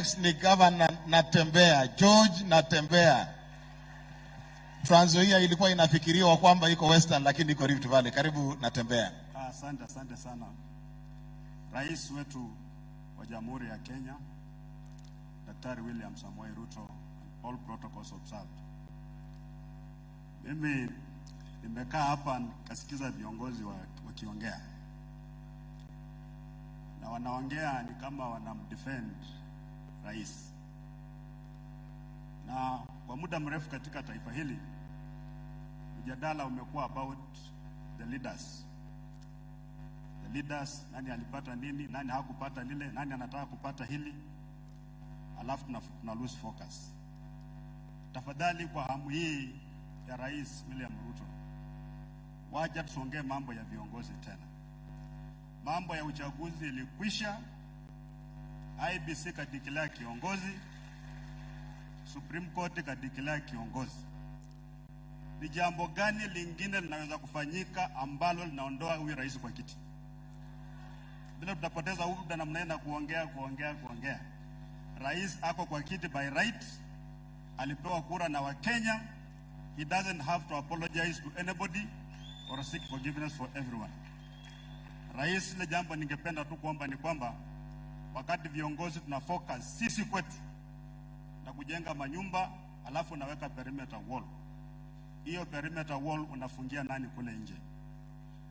Next ni Governor Natembea, George Natembea. Trans Nzoia ilikuwa inafikiriwa kwamba iko Western lakini iko Rift Valley. Karibu Natembea. Asante, asante sana rais wetu wa Jamhuri ya Kenya Daktari William Samoei Ruto, all protocols observed. Mimi nimekaa hapa nikasikiza viongozi wa- wakiongea na wanaongea ni kama wanamdefend rais, na kwa muda mrefu katika taifa hili mjadala umekuwa about the leaders the leaders, nani alipata nini, nani hakupata lile, nani anataka kupata hili, alafu tuna, lose focus. Tafadhali, kwa hamu hii ya Rais William Ruto, waja tusongee mambo ya viongozi tena. Mambo ya uchaguzi ilikwisha, IBC kadikilea kiongozi, Supreme Court kadikilea kiongozi. Ni jambo gani lingine linaweza kufanyika ambalo linaondoa huyu rais kwa kiti? Bila tutapoteza muda namna na kuongea kuongea kuongea. Rais ako kwa kiti by right, alipewa kura na Wakenya. He doesn't have to apologize to anybody or seek forgiveness for everyone. Rais, ile jambo ningependa tu kuomba ni kwamba wakati viongozi tuna focus sisi kwetu na kujenga manyumba, alafu unaweka perimeter wall. Hiyo perimeter wall unafungia nani kule nje?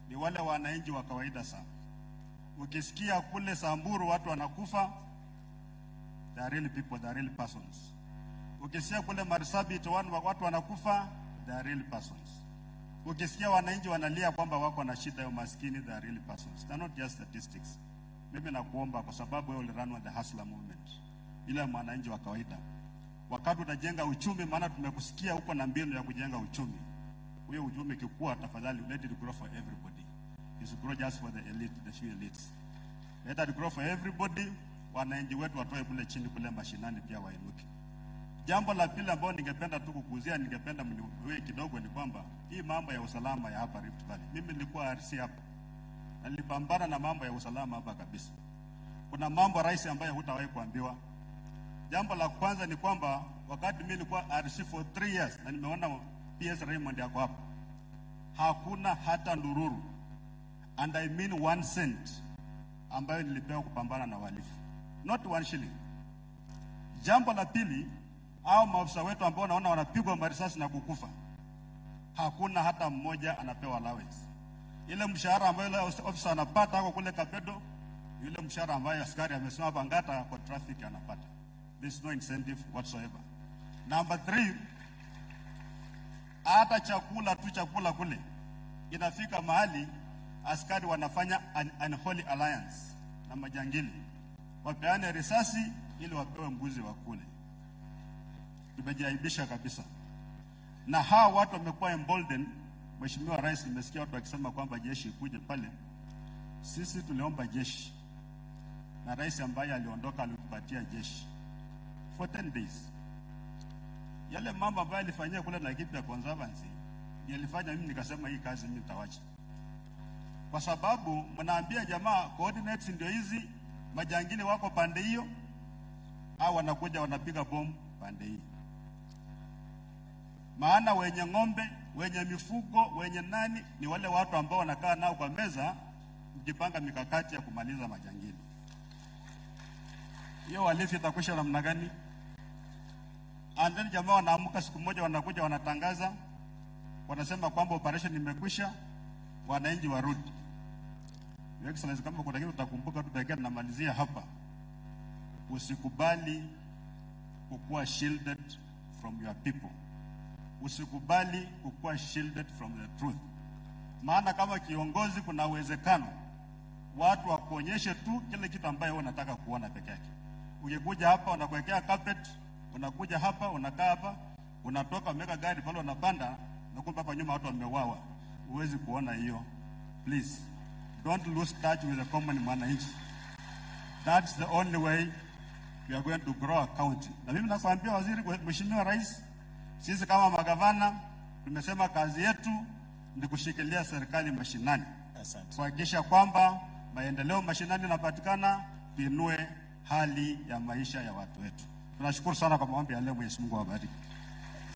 Ni wale wananchi wa kawaida sana. Ukisikia kule Samburu watu wanakufa, are real people, are real persons. Ukisikia kule Marsabit watu wanakufa, are real persons. Ukisikia wananchi wanalia kwamba wako na shida ya umaskini, are real persons. They are not just statistics. Mimi nakuomba kwa sababu wewe uliranwa the hustler movement, ile mwananchi wa kawaida, wakati utajenga uchumi, maana tumekusikia huko na mbinu ya kujenga uchumi. Huyo uchumi kikua, tafadhali let it grow for everybody. It's grow just for the elite, the few elites. Let it grow for everybody. Wananchi wetu watoe kule chini kule mashinani pia wainuke. Jambo la pili ambalo ningependa tu kukuzia, ningependa mniwe kidogo ni kwamba hii mambo ya usalama ya hapa Rift Valley. Mimi nilikuwa RC hapa. Na nilipambana na mambo ya usalama hapa kabisa. Kuna mambo rais ambayo hutawahi kuambiwa. Jambo la kwanza ni kwamba wakati mimi nilikuwa RC for three years na nimeona PS Raymond yako hapa, hakuna hata ndururu and I mean one cent ambayo nilipewa kupambana na wahalifu, not one shilling. Jambo la pili, au maafisa wetu ambao naona wanapigwa marisasi na kukufa, hakuna hata mmoja anapewa allowance. Ile mshahara ambayo yule ofisa anapata ako kule Kapedo, yule mshahara ambayo askari amesema Bangata kwa traffic anapata. There is no incentive whatsoever. Number three, hata chakula tu chakula kule inafika mahali askari wanafanya an unholy alliance na majangili, wapeane risasi ili wapewe mbuzi wa kule. Tumejiaibisha kabisa, na hawa watu wamekuwa emboldened. Mheshimiwa Rais, nimesikia watu wakisema kwamba jeshi ikuje pale. Sisi tuliomba jeshi na rais ambaye aliondoka alitupatia jeshi for 10 days. Yale mambo ambayo alifanyia kule Laikipia Conservancy yalifanya mimi nikasema hii kazi mimi nitawacha, kwa sababu mnaambia jamaa coordinates ndio hizi, majangili wako pande hiyo, au wanakuja wanapiga bomu pande hii. Maana wenye ng'ombe, wenye mifugo, wenye nani ni wale watu ambao wanakaa nao kwa meza, mkipanga mikakati ya kumaliza majangili. Hiyo walifu itakwisha namna gani? And then jamaa wanaamka siku moja, wanakuja wanatangaza, wanasema kwamba operation imekwisha, wananchi warudi. Your Excellency, kama kuna kitu utakumbuka tu pekee, namalizia hapa, usikubali kukuwa shielded from your people, usikubali kukuwa shielded from the truth. Maana kama kiongozi, kuna uwezekano watu wakuonyeshe tu kile kitu ambayo wewe unataka kuona peke yake. Ukikuja hapa unakuwekea carpet, unakuja hapa unakaa hapa, unatoka umeweka gari pale unapanda, na kumbe hapa nyuma watu wamewawa Huwezi kuona hiyo. Please don't lose touch with the common mwananchi. That's the only way we are going to grow our county. Na mimi nakwambia waziri, Mheshimiwa Rais, sisi kama magavana tumesema kazi yetu ni kushikilia serikali mashinani kuhakikisha kwamba maendeleo mashinani yanapatikana, tuinue hali ya maisha ya watu wetu. Tunashukuru sana kwa maombi ya leo. Mwenyezi Mungu awabariki.